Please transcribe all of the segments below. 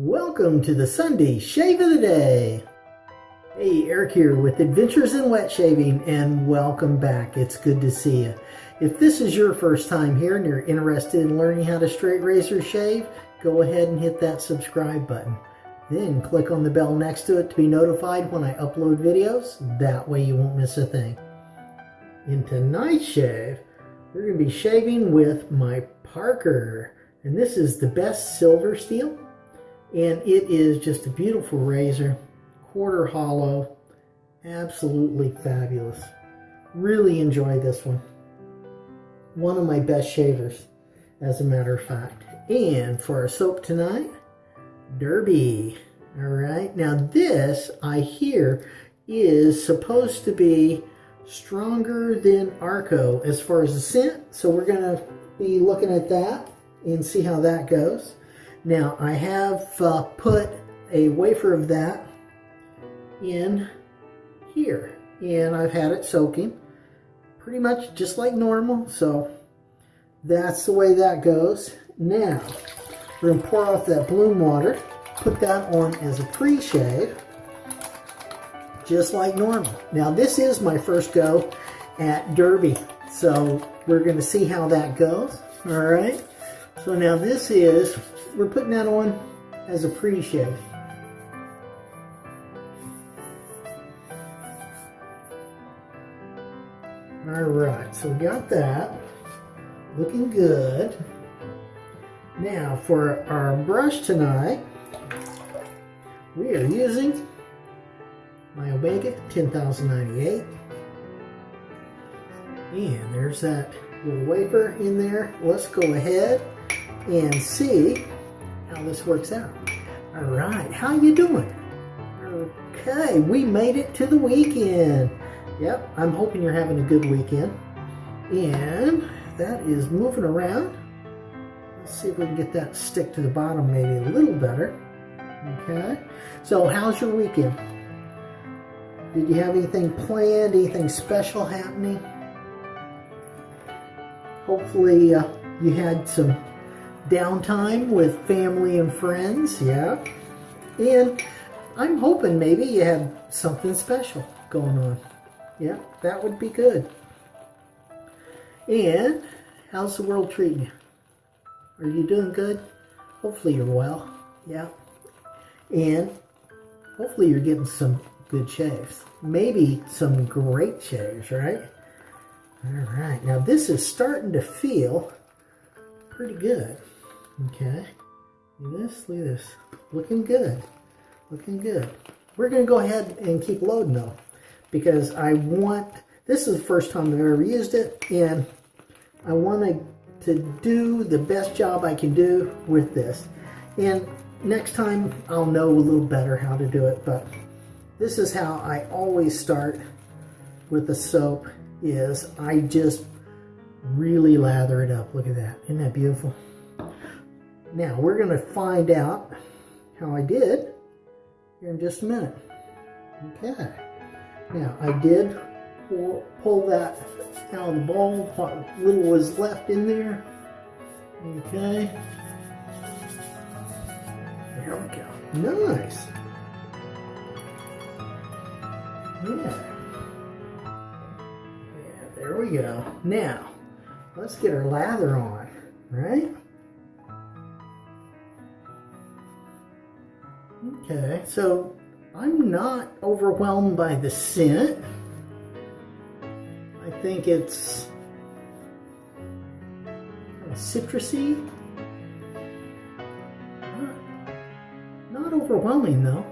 Welcome to the Sunday Shave of the Day. Hey, Eric here with Adventures in Wet Shaving and welcome back. It's good to see you. If this is your first time here and you're interested in learning how to straight razor shave, go ahead and hit that subscribe button. Then click on the bell next to it to be notified when I upload videos. That way you won't miss a thing. In tonight's shave, we're going to be shaving with my Parker. And this is the best silver steel and it is just a beautiful razor, quarter hollow, absolutely fabulous. Really enjoy this one. One of my best shavers, as a matter of fact. And for our soap tonight, Derby. All right, now this, I hear, is supposed to be stronger than Arko as far as the scent. So we're to be looking at that and see how that goes. Now I have uh, put a wafer of that in here and I've had it soaking pretty much just like normal so that's the way that goes. Now we're going to pour off that bloom water put that on as a pre-shave just like normal. Now this is my first go at derby so we're going to see how that goes all right? So now this is we're putting that on as a pre-shave. All right, so we got that. Looking good. Now for our brush tonight, we are using my Omega 10098. And there's that little wafer in there. Let's go ahead and see how this works out. All right, how you doing? Okay, we made it to the weekend. Yep, I'm hoping you're having a good weekend. And that is moving around. Let's see if we can get that stick to the bottom maybe a little better. Okay, so how's your weekend? Did you have anything planned, anything special happening? Hopefully uh, you had some downtime with family and friends, yeah. And I'm hoping maybe you have something special going on. Yeah, that would be good. And how's the world treating you? Are you doing good? Hopefully you're well. Yeah. And hopefully you're getting some good shaves. Maybe some great shaves, right? All right. Now this is starting to feel pretty good. Okay. Look this, look this. Looking good. Looking good. We're going to go ahead and keep loading though. Because I want, this is the first time I've ever used it. And I want to, to do the best job I can do with this. And next time I'll know a little better how to do it. But this is how I always start with the soap is I just really lather it up. Look at that. Isn't that beautiful? Now, we're going to find out how I did here in just a minute. Okay. Now, I did pull, pull that out of the bowl, what little was left in there. Okay. There we go. Nice. Yeah. Yeah, there we go. Now, let's get our lather on, right? Okay, so I'm not overwhelmed by the scent. I think it's citrusy. Not, not overwhelming though.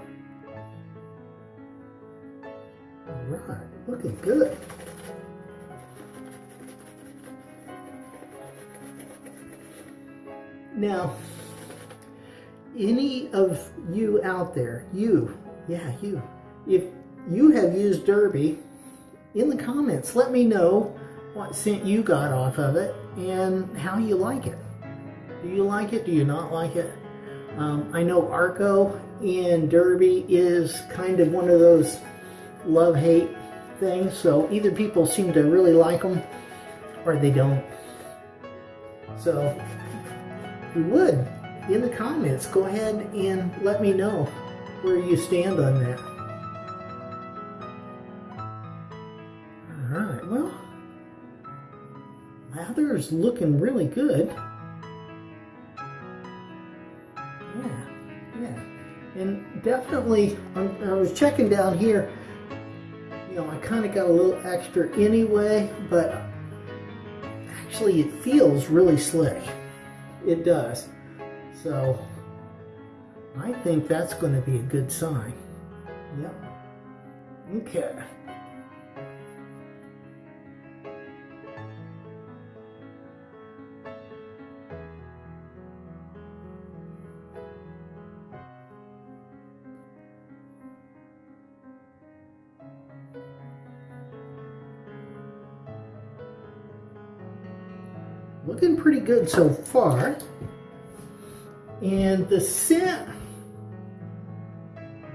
Alright, looking good. Now, any of you out there, you, yeah, you, if you have used Derby, in the comments, let me know what scent you got off of it and how you like it. Do you like it? Do you not like it? Um, I know Arko and Derby is kind of one of those love-hate things, so either people seem to really like them or they don't. So, you would, in the comments, go ahead and let me know where you stand on that. All right, well, lather is looking really good. Yeah, yeah. And definitely, I was checking down here, you know, I kind of got a little extra anyway, but actually it feels really slick. It does. So I think that's going to be a good sign. Yep. Okay. looking pretty good so far. And the scent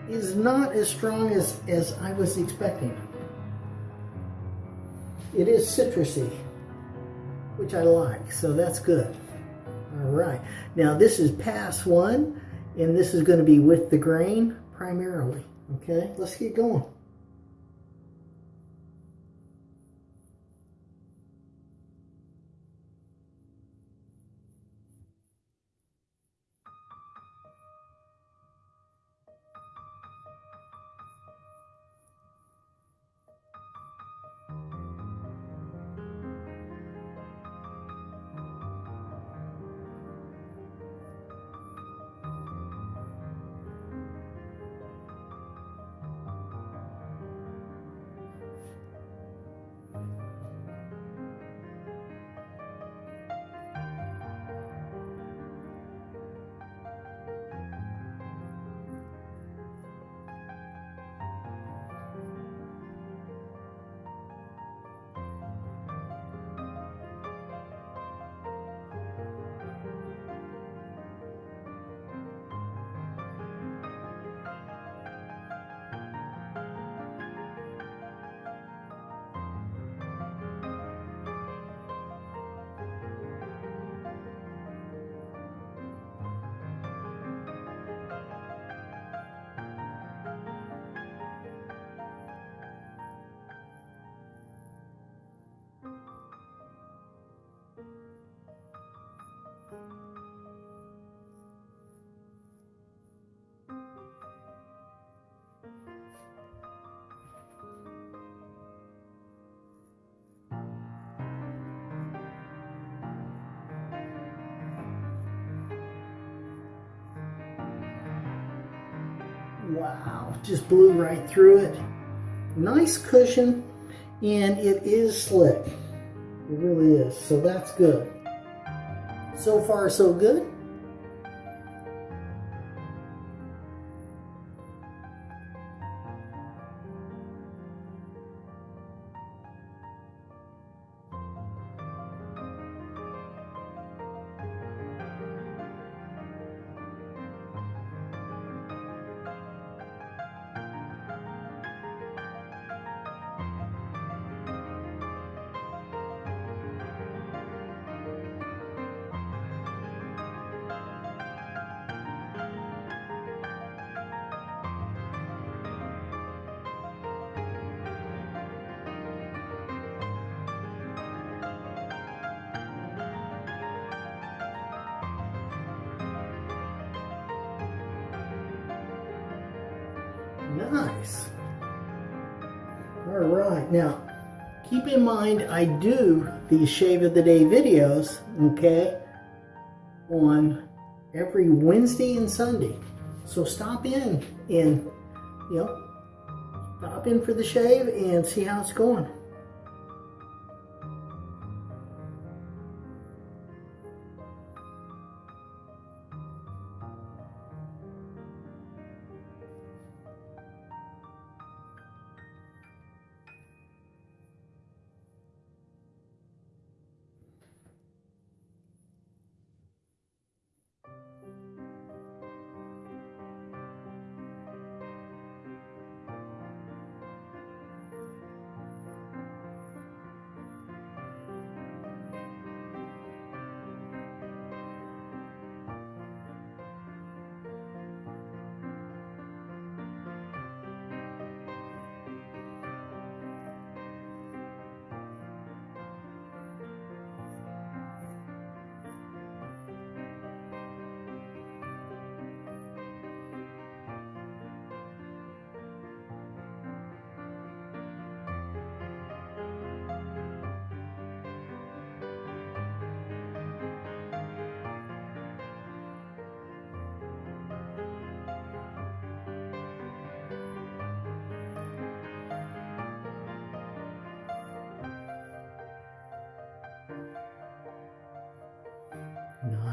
is not as strong as, as I was expecting. It is citrusy, which I like, so that's good. All right, now this is pass one, and this is gonna be with the grain primarily, okay? Let's get going. Wow, just blew right through it. Nice cushion, and it is slick. It really is, so that's good. So far, so good. Nice. All right, now keep in mind I do these Shave of the Day videos, okay, on every Wednesday and Sunday. So stop in and, you know, stop in for the shave and see how it's going.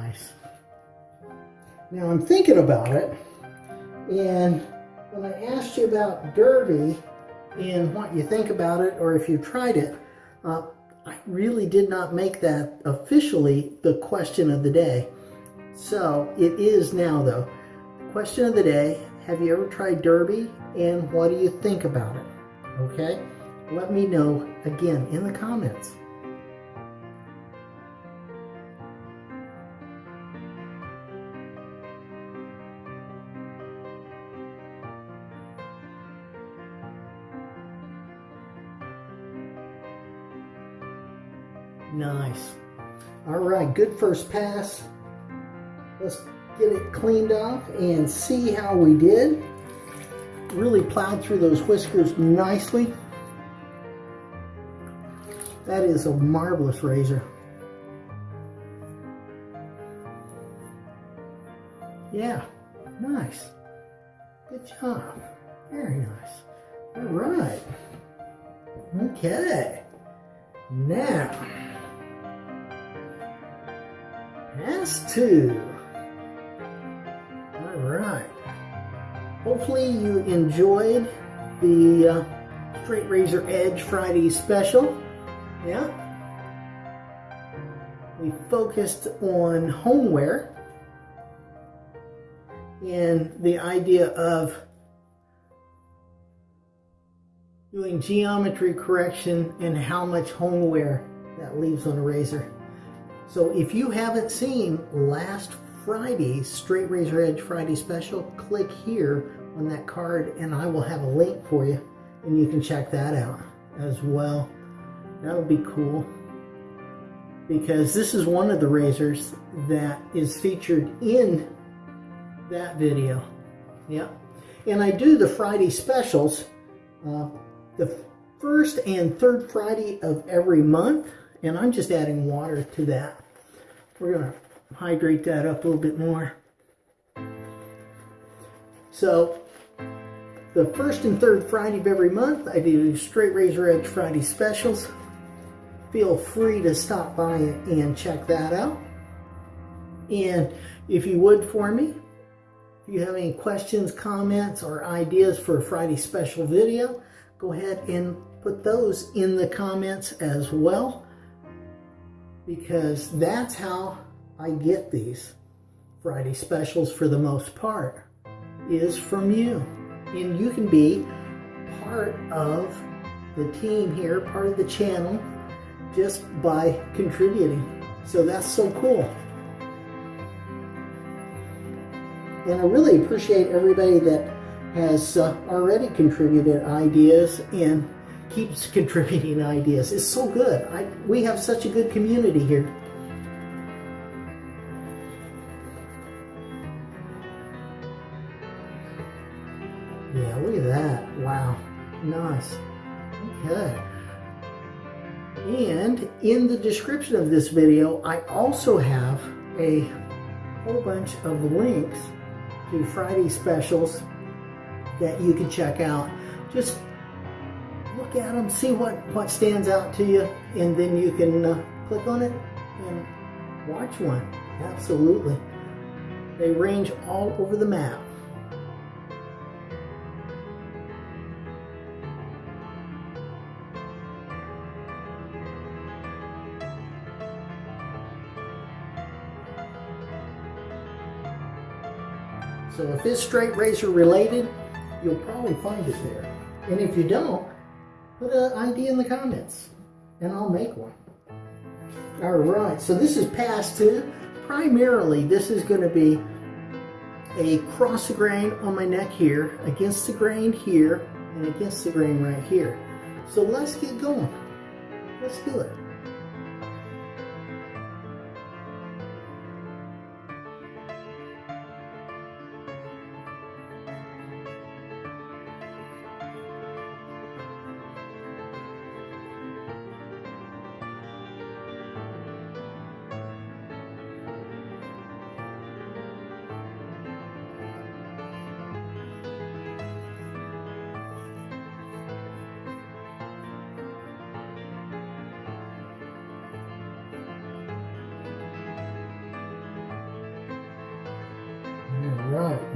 Nice. Now I'm thinking about it, and when I asked you about Derby and what you think about it, or if you tried it, uh, I really did not make that officially the question of the day. So it is now though. Question of the day, have you ever tried Derby and what do you think about it? Okay, let me know again in the comments. Good first pass. Let's get it cleaned off and see how we did. Really plowed through those whiskers nicely. That is a marvelous razor. Yeah, nice. Good job. Very nice. All right. Okay. Now, pass two. All right. Hopefully you enjoyed the uh, Straight Razor Edge Friday special. Yeah. We focused on hone wear and the idea of doing geometry correction and how much hone wear that leaves on a razor. So if you haven't seen last Friday's Straight Razor Edge Friday special, click here on that card and I will have a link for you and you can check that out as well. That'll be cool because this is one of the razors that is featured in that video. Yeah. And I do the Friday specials uh, the first and third Friday of every month. And I'm just adding water to that. We're going to hydrate that up a little bit more. So the first and third Friday of every month, I do Straight Razor Edge Friday specials feel free to stop by and check that out. And if you would for me, if you have any questions, comments, or ideas for a Friday special video, go ahead and put those in the comments as well because that's how I get these Friday specials for the most part is from you. And you can be part of the team here, part of the channel, just by contributing. So that's so cool. And I really appreciate everybody that has uh, already contributed ideas and keeps contributing ideas. It's so good. I, we have such a good community here. Yeah, look at that. Wow. Nice. Okay. And in the description of this video, I also have a whole bunch of links to Friday specials that you can check out. Just look at them, see what, what stands out to you, and then you can uh, click on it and watch one. Absolutely. They range all over the map. So if it's straight razor related, you'll probably find it there. And if you don't, put an ID in the comments and I'll make one. All right, so this is pass two. Primarily, this is going to be a cross grain on my neck here, against the grain here, and against the grain right here. So let's get going. Let's do it.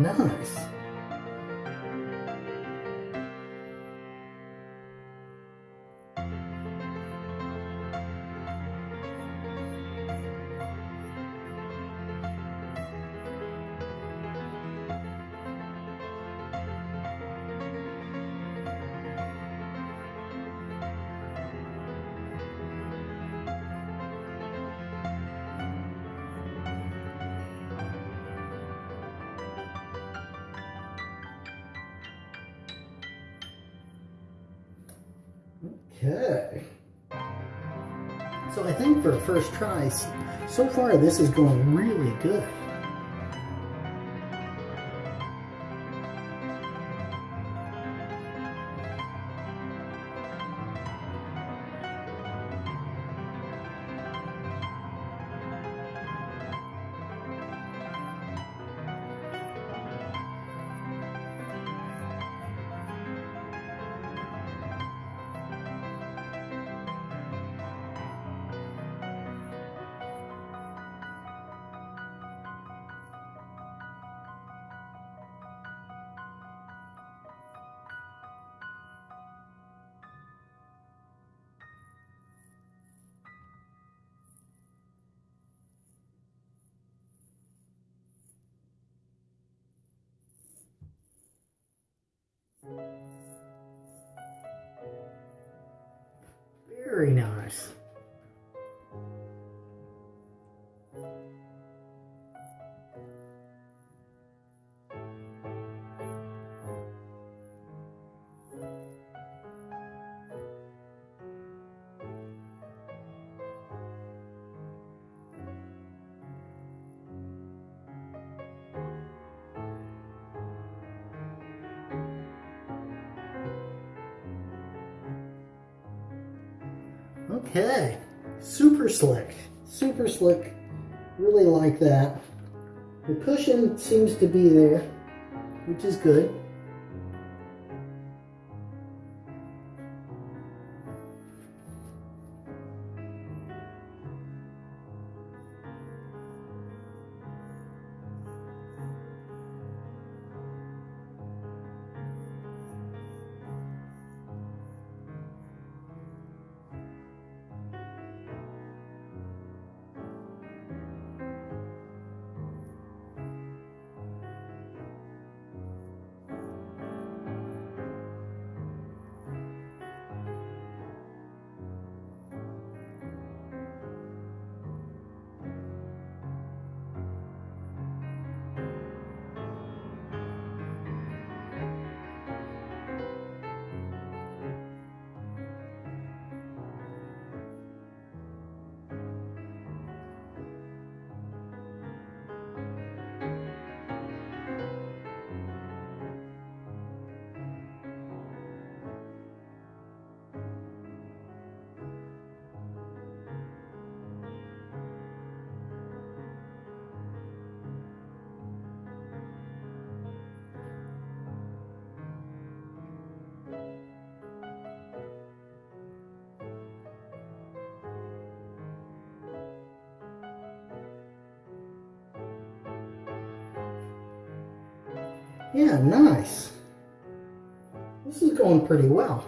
Nice. Okay. So I think for a first try, so far this is going really good. Very nice. Okay, super slick, super slick. Really like that. The cushion seems to be there, which is good. Yeah, nice. This is going pretty well.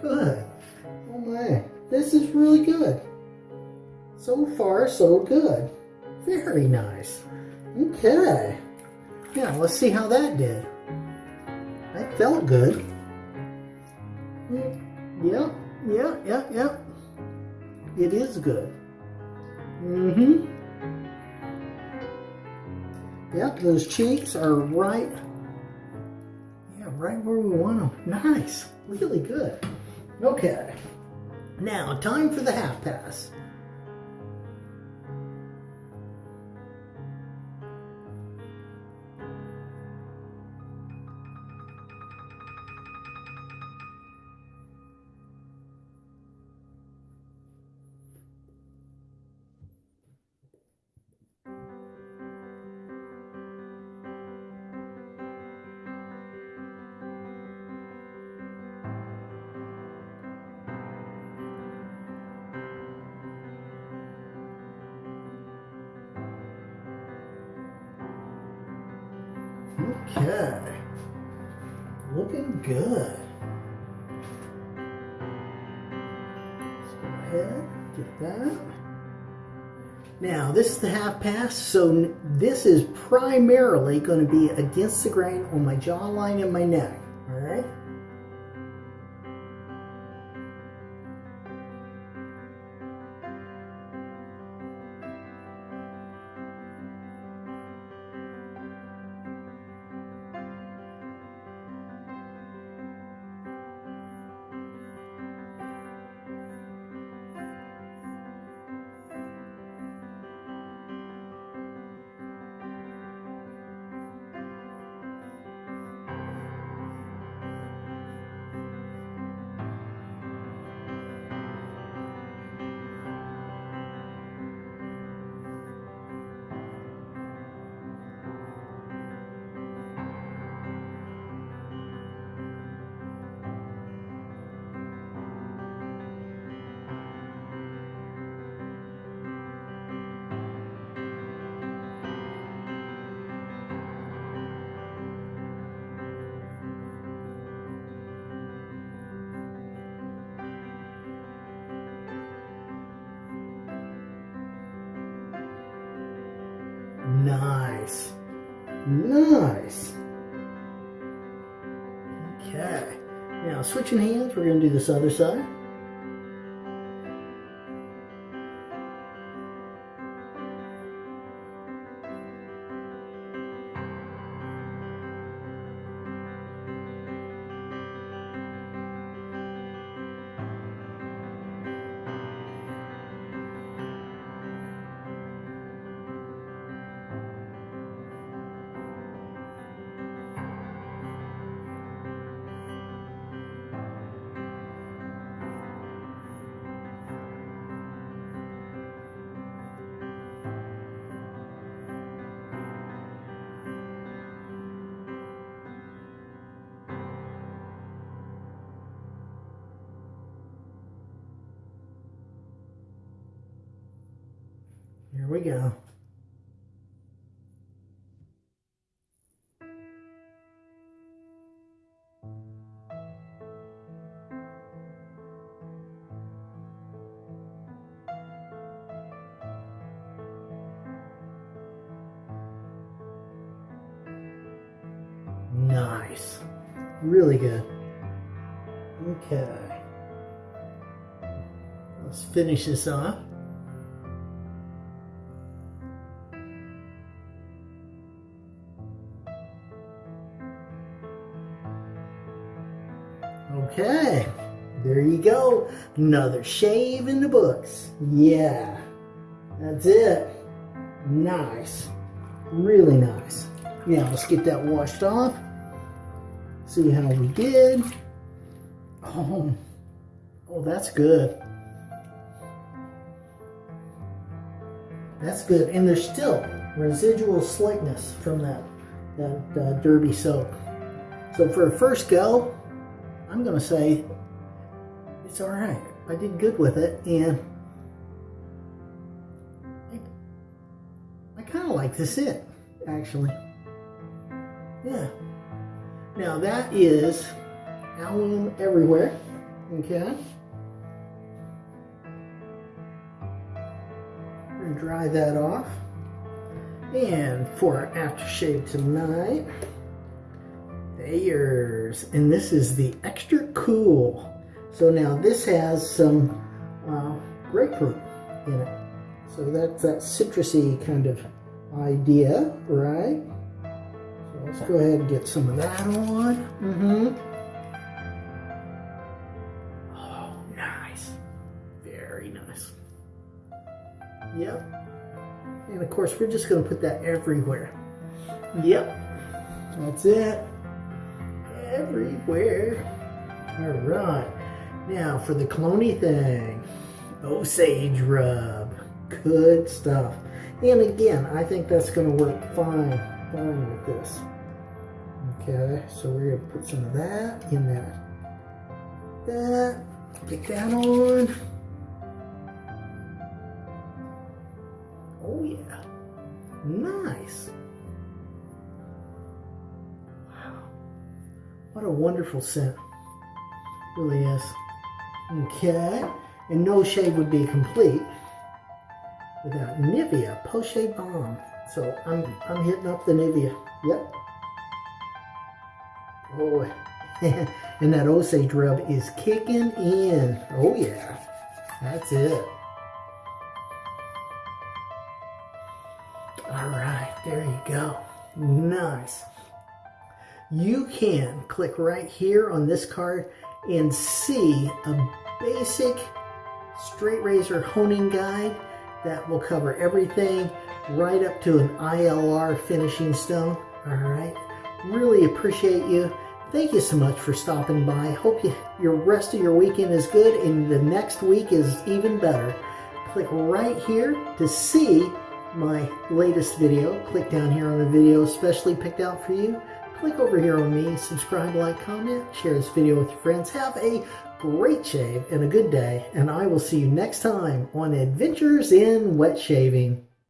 Good. This is really good. So far, so good. Very nice. Okay. Now, let's see how that did. That felt good. Yeah, yeah, yeah, yeah. It is good. Mm-hmm. Yep, those cheeks are right. Yeah, right where we want them. Nice. Really good. Okay. Now, time for the half pass. This is the half pass, so this is primarily going to be against the grain on my jawline and my neck, all right? Switching hands, we're going to do this other side. We go. Nice. Really good. Okay. Let's finish this off. Go. Another shave in the books. Yeah, that's it. Nice. Really nice. Now let's get that washed off. See how we did. Oh, oh, that's good. That's good. And there's still residual slickness from that, that uh, derby soap. So for a first go, I'm going to say it's all right. I did good with it, and I, I kind of like this it, actually. Yeah. Now that is alum everywhere, okay? We're to dry that off. And for our aftershave tonight, Thayers. And this is the extra cool. So now this has some uh, grapefruit in it. So that's that citrusy kind of idea, right? So let's go ahead and get some of that on. Mm-hmm. Oh, nice. Very nice. Yep. And of course, we're just going to put that everywhere. Yep. That's it everywhere. All right. Now for the cloney thing. Osage rub. Good stuff. And again, I think that's going to work fine, fine with this. Okay, so we're going to put some of that in that. That. Get that on. Oh yeah. Nice. Wow, what a wonderful scent. Really is. Okay. And no shave would be complete without Nivea Post-Shave Balm. So I'm, I'm hitting up the Nivea. Yep. Oh, and that Osage rub is kicking in. Oh yeah, that's it. All right, there you go. Nice. You can click right here on this card and see a basic straight razor honing guide that will cover everything right up to an ILR finishing stone. All right. Really appreciate you. Thank you so much for stopping by. Hope you, your rest of your weekend is good and the next week is even better. Click right here to see my latest video. Click down here on the video especially picked out for you. Click over here on me, subscribe, like, comment, share this video with your friends. Have a great shave and a good day, and I will see you next time on Adventures in Wet Shaving.